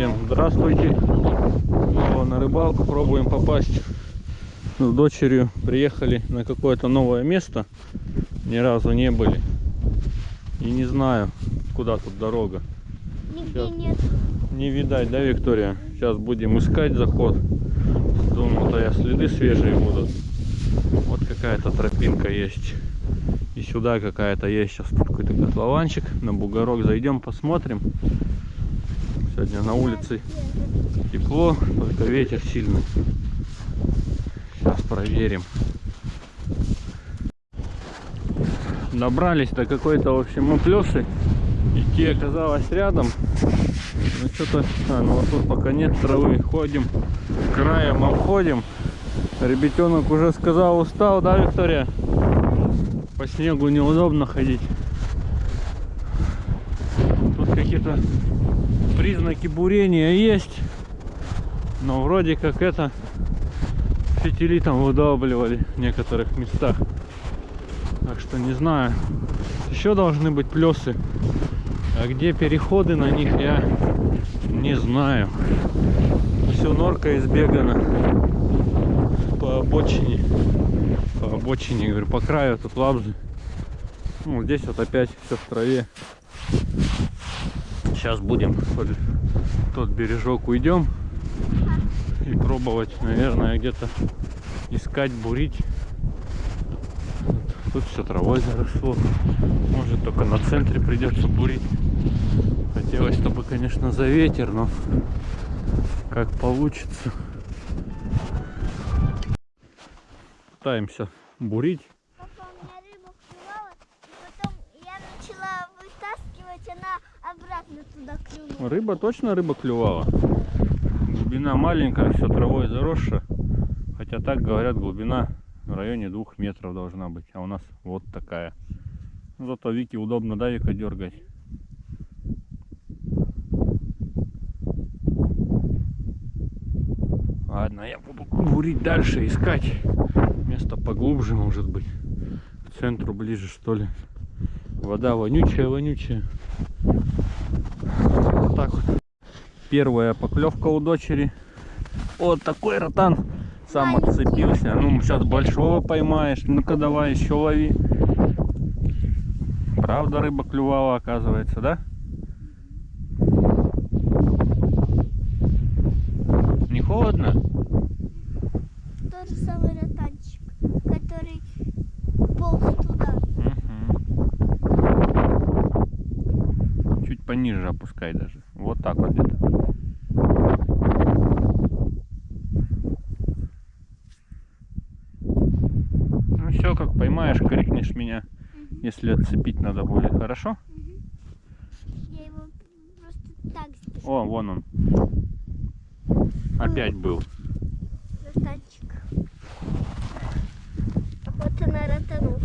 Всем здравствуйте. Снова на рыбалку пробуем попасть. С дочерью приехали на какое-то новое место. Ни разу не были. И не знаю, куда тут дорога. Нигде Сейчас. нет. Не видать, да, Виктория? Сейчас будем искать заход. Думал, то я следы свежие будут. Вот какая-то тропинка есть. И сюда какая-то есть. Сейчас тут какой-то котлованчик. На бугорок зайдем, посмотрим. Сегодня на улице тепло, только ветер сильный. Сейчас проверим. Добрались до какой-то, в общем, уплесы. Идти оказалось рядом. Ну что-то, а, ну вот тут пока нет травы. Ходим, краем обходим. Ребятенок уже сказал, устал, да, Виктория? По снегу неудобно ходить. Тут какие-то признаки бурения есть. Но вроде как это фитили там выдавливали в некоторых местах. Так что не знаю. Еще должны быть плесы. А где переходы на них, я не знаю. Все норка избегана по обочине. По обочине, говорю, по краю тут лабзы. Ну, здесь вот опять все в траве. Сейчас будем под тот бережок уйдем и пробовать, наверное, где-то искать, бурить. Тут все травой заросло. Может только на центре придется бурить. Хотелось, чтобы, конечно, за ветер, но как получится. Пытаемся бурить. Папа, у меня рыба клювала, и потом я начала вытаскивать, она туда. Рыба точно рыба клювала. Глубина маленькая, все травой заросшая. Хотя так говорят, глубина в районе двух метров должна быть. А у нас вот такая. Зато Вике удобно, да, Вика, дергать. Ладно, я буду бурить дальше, искать. Место поглубже, может быть. К центру ближе, что ли. Вода вонючая, вонючая. Вот так вот. Первая поклевка у дочери. Вот такой ротан. Сам отцепился. Ну, сейчас большого поймаешь. Ну-ка давай еще лови. Правда рыба клювала, оказывается, да? Не холодно? Тот же самый ротанчик, который полз туда. Мгм. Чуть пониже опускай даже. Вот так вот где-то. Ну все, как поймаешь, крикнешь меня, Мгм. если отцепить надо будет, хорошо? Мгм. Я его просто так. О, вон он. Опять был. Ротанчик. Вот она ротанул.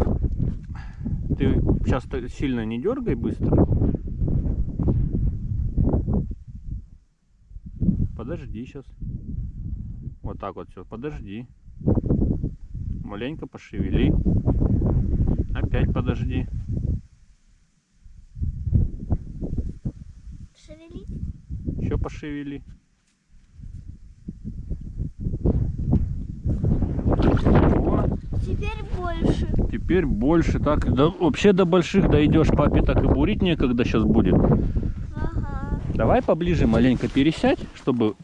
Ты сейчас сильно не дергай быстро. Подожди сейчас. Вот так вот все. Подожди. Маленько пошевели. Опять подожди. Шевелить? Еще пошевели. Теперь больше. теперь больше. Так, да, вообще до больших дойдешь. Папе так и бурить некогда сейчас будет. Ага. Давай поближе маленько пересядь, чтобы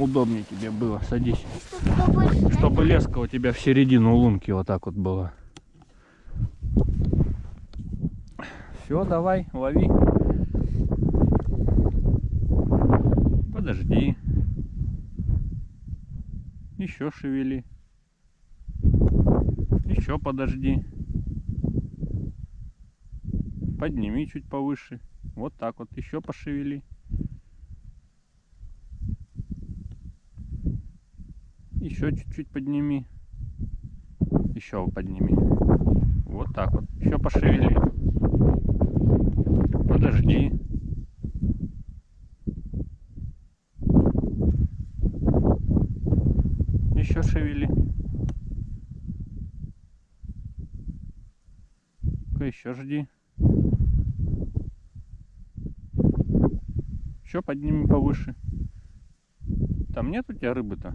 удобнее тебе было. Садись. Чтобы? Чтобы леска у тебя в середину лунки вот так вот была. Все, давай, лови. Подожди. Еще шевели. Еще подожди. Подними чуть повыше. Вот так вот. Еще пошевели. Еще чуть-чуть подними. Еще подними. Вот так вот. Еще пошевели. Подожди. Еще шевели. Еще жди. Еще подними повыше. Там нет у тебя рыбы-то?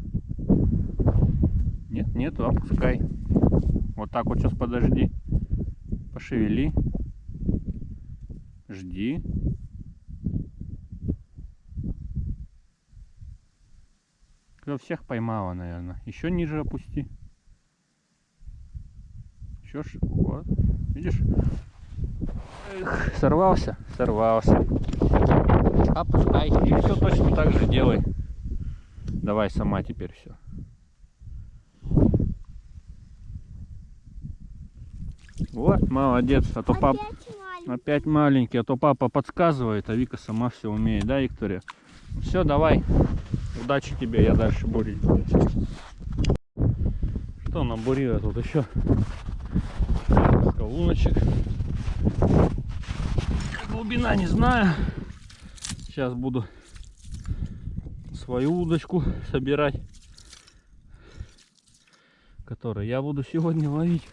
Нет, нету, опускай. Вот так вот сейчас подожди. Пошевели. Жди. Клев всех поймала, наверное. Еще ниже опусти. Еще ш... Вот. Видишь? Эх, сорвался? Сорвался. Опускай. И все точно так же делай. Давай сама теперь все. Вот, молодец. А то пап... Опять маленький. Опять маленький, а то папа подсказывает, а Вика сама все умеет, да, Виктория? Все, давай. Удачи тебе, я дальше бурить буду. Что набурила тут еще? Несколько луночек. Глубина не знаю. Сейчас буду свою удочку собирать, которую я буду сегодня ловить.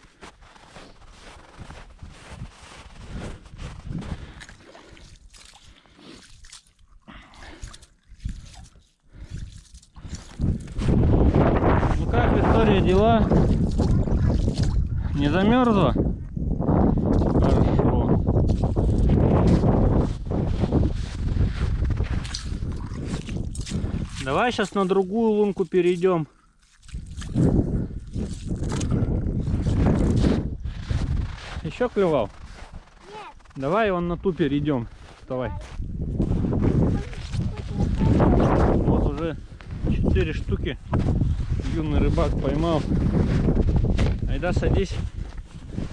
Ну как, Виктория, дела? Не замерзла? Хорошо. Давай сейчас на другую лунку перейдем. Еще клевал? Нет. Давай он на ту перейдем. Давай. Вот уже четыре штуки юный рыбак поймал. Айда садись.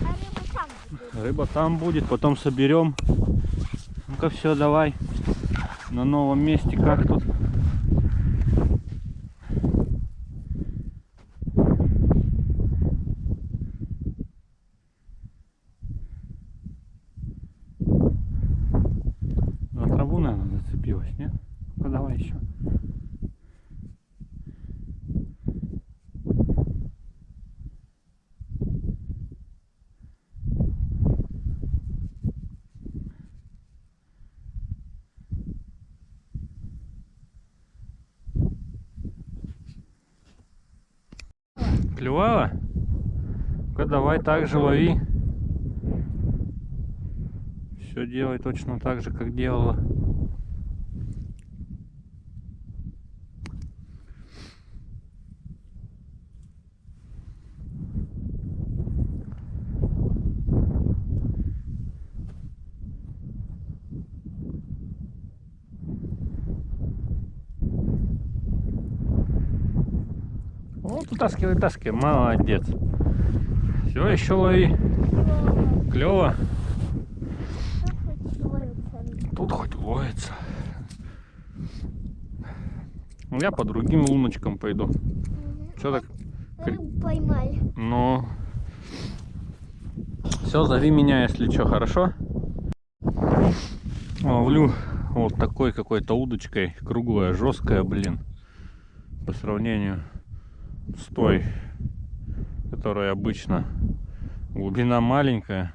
А рыба там будет. Рыба там будет, потом соберем. Ну-ка все, давай. На новом месте как тут? За траву, наверное, зацепилась, нет? Ну-ка давай еще. Клювала? Ну-ка давай так же лови. Все делай точно так же, как делала. Вот утаскивай, вытаскивай. Молодец. Все, еще лови. Клево. Тут хоть ловится. Ну, Я по другим луночкам пойду. Все так, Рыбу поймали. ну... Все, зови меня, если что, хорошо? Ловлю вот такой какой-то удочкой. Круглая, жесткая, блин. По сравнению с той, которая обычно. Глубина маленькая.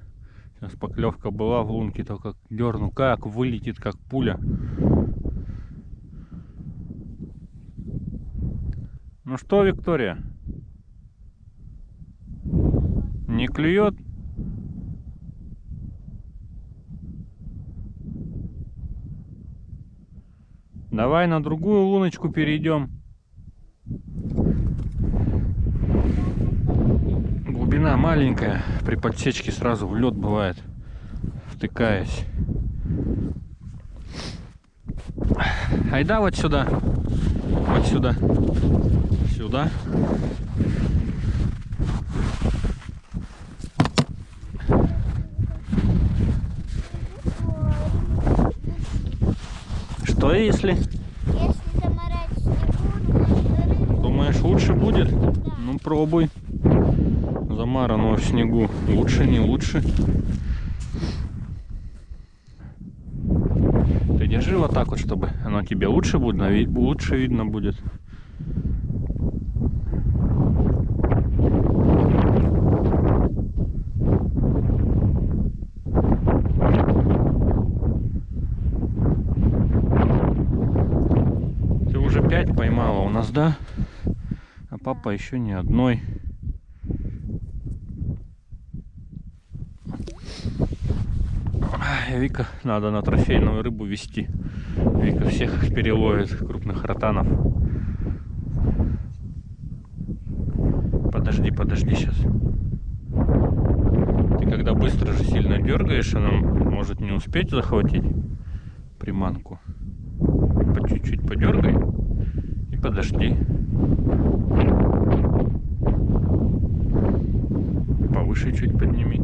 Сейчас поклевка была в лунке, только дерну, как вылетит, как пуля. Ну что, Виктория? Не клюет? Давай на другую луночку перейдем. Глубина маленькая, при подсечке сразу в лед бывает, втыкаясь. Айда вот сюда, вот сюда, сюда. Что если? Если заморать снегу, то рыбу Думаешь, лучше будет? Ну пробуй. Замарано в снегу. Лучше, не лучше. Ты держи вот так вот, чтобы оно тебе лучше будет, лучше видно будет. Ты уже пять поймала, у нас, да? А папа еще ни одной. Ай, Вика, надо на трофейную рыбу вести. Вика всех переловит, крупных ротанов. Подожди, подожди сейчас. Ты когда быстро же сильно дергаешь, она может не успеть захватить приманку. По чуть-чуть подергай и подожди. Повыше чуть подними.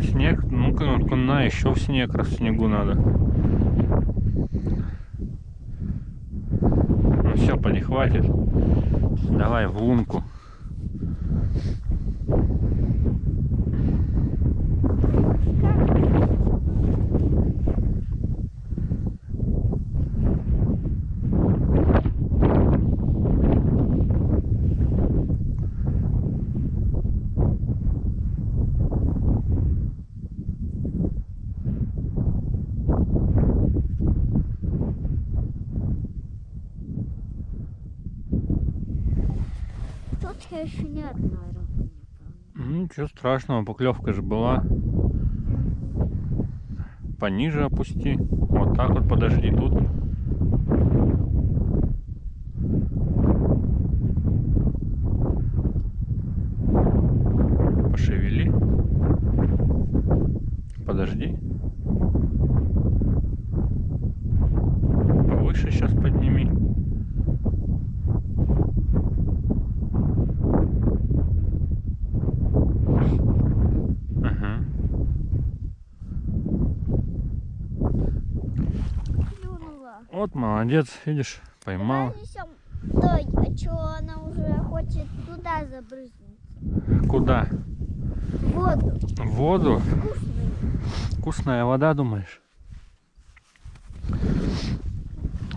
Снег закончился. Снег, ну-ка, ну-ка, на, еще в снег, раз в снегу надо. Ну все, поди, хватит. Давай в лунку. Тут я еще ни одной рыбы не помню. Ну, Ничего страшного, поклевка же была. Пониже опусти. Вот так вот подожди тут. Пошевели. Подожди. Повыше сейчас подними. Ага. Клюнула. Вот молодец, видишь, поймал. Стой, а что она уже хочет туда забрызнуть? Куда? В воду. В воду. Вкусную. Вкусная вода, думаешь?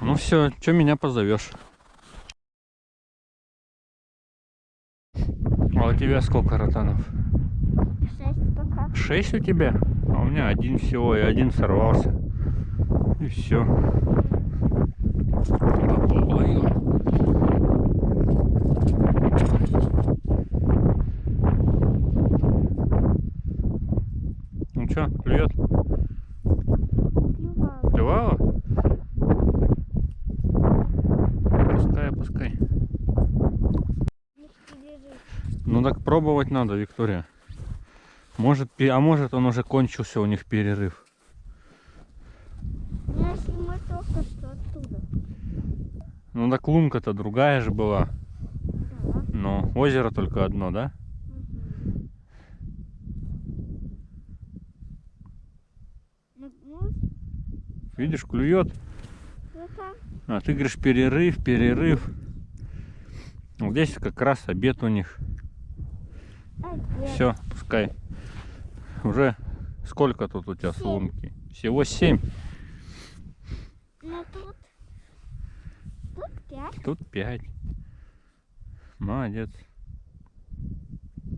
Ну все, что меня позовешь? А у тебя сколько ротанов? Шесть пока. Шесть у тебя? А у меня один всего, и один сорвался. И все. Ну что, клюет? Клювала. Пускай, пускай. Ну так пробовать надо, Виктория. Может, а может он уже кончился у них перерыв. Ну, если мы только что оттуда. Ну так лунка-то другая же была. Да. Но озеро только одно, да? Ну, Видишь, клюет. пока. А ты говоришь перерыв, перерыв. Вот здесь как раз обед у них. Опять. Все, пускай. Уже сколько тут у тебя с Семь. лунки? Всего семь. Ну, тут... Тут пять. Тут пять. Молодец.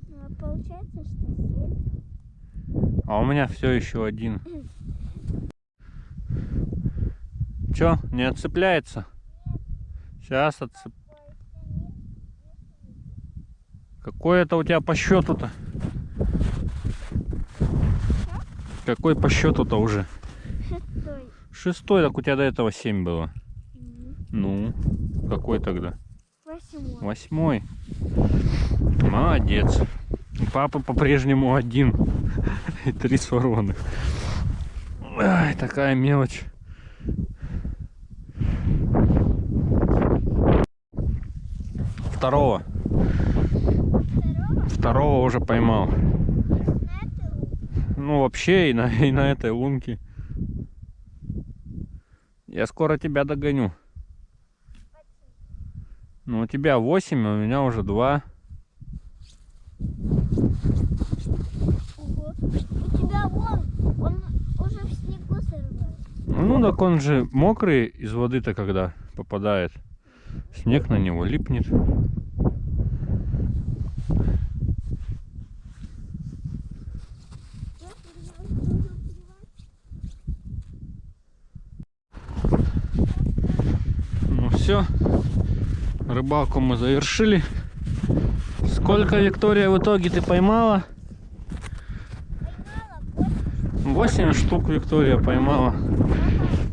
Ну, а получается, что семь. А у меня все еще один. Че, не отцепляется? Сейчас отцеп... Какой это у тебя по счету-то? Какой по счету-то уже? Шестой. Шестой, так у тебя до этого семь было. Ну, какой тогда? Восьмой. Восьмой. Молодец. У Папы по-прежнему один. И три сорванных. Ай, такая мелочь. Второго. Второго Второго уже поймал. Ну, вообще и на, и на этой лунке. Я скоро тебя догоню. Ну, у тебя 8, а у меня уже 2. Ого. У тебя вон, он уже в снегу сорвал. Ну, так он же мокрый из воды-то, когда попадает. Снег на него липнет. все. Рыбалку мы завершили. Сколько, Виктория, в итоге ты поймала? Поймала 8 штук Виктория поймала.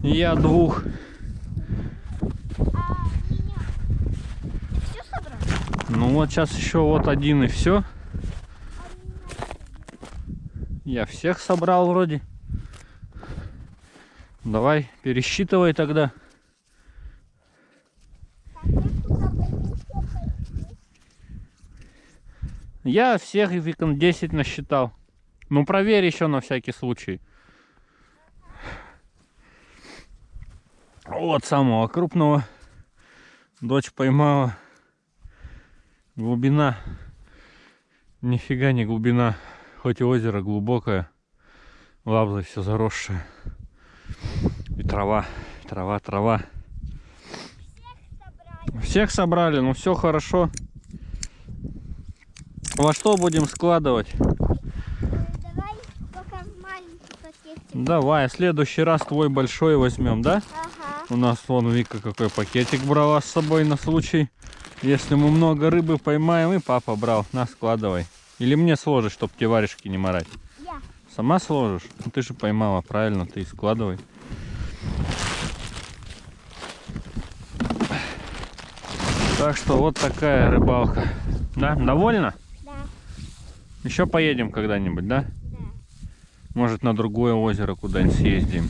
Я двух. Ну вот сейчас еще вот один и все. Я всех собрал вроде. Давай, пересчитывай тогда. Так, я куда пойду, всё пойду. Я всех Викон 10 насчитал. Ну проверь еще на всякий случай. Вот самого крупного. Дочь поймала. Глубина. Нифига не глубина. Хоть и озеро глубокое. Лавза все заросшее. И трава. Трава, трава. Собрали. Всех собрали, ну все хорошо. Во что будем складывать? Давай пока маленький пакетик. Давай, в следующий раз твой большой возьмем, да? Ага. У нас вон Вика какой пакетик брала с собой на случай. Если мы много рыбы поймаем, и папа брал. На, складывай. Или мне сложишь, чтобы тебе варежки не морать. Я. Сама сложишь? Ну, ты же поймала, правильно, ты складывай. Так что вот такая рыбалка. Да, довольна? Еще поедем когда-нибудь, да? Да. Может на другое озеро куда-нибудь съездим.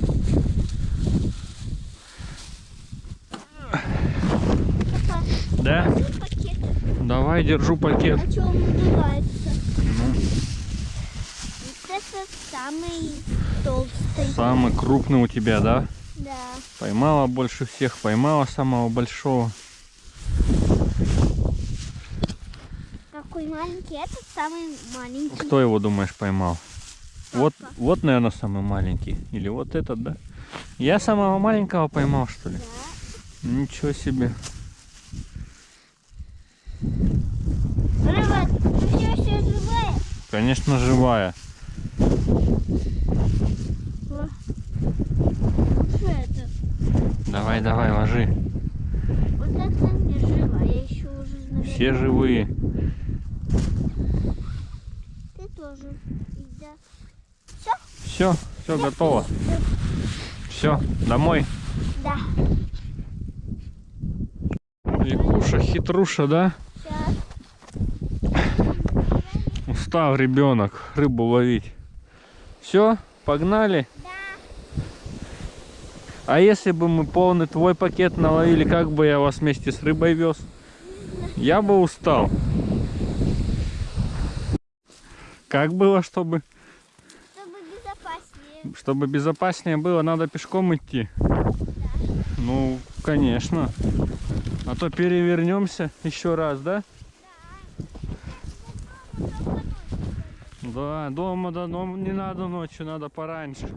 Папа, Да? Давай, держу пакет. А что он надувается? Ну, Вот это самый толстый. самый крупный у тебя, да? Да. Поймала больше всех, поймала самого большого. Какой маленький? Этот самый маленький. Кто его, думаешь, поймал? Вот, Папа. вот, наверное, самый маленький. Или вот этот, да? Я самого маленького поймал, что ли? Да. Ничего себе. Рыба, ты все еще живая? Конечно, живая. О. Что это? Давай, давай, ложи. Вот это не живая, еще уже наверное. Все живые. Ты тоже. И да. Все, все готово. Все, домой. Да. Викуша, хитруша, да? Сейчас. Устал ребенок рыбу ловить. Все, погнали. Да. А если бы мы полный твой пакет наловили, как бы я вас вместе с рыбой вез? Я бы устал. Как было, чтобы. Чтобы безопаснее было, надо пешком идти? Ну, конечно. А то перевернемся еще раз, да? Да, дома, да, но не надо ночью, надо пораньше.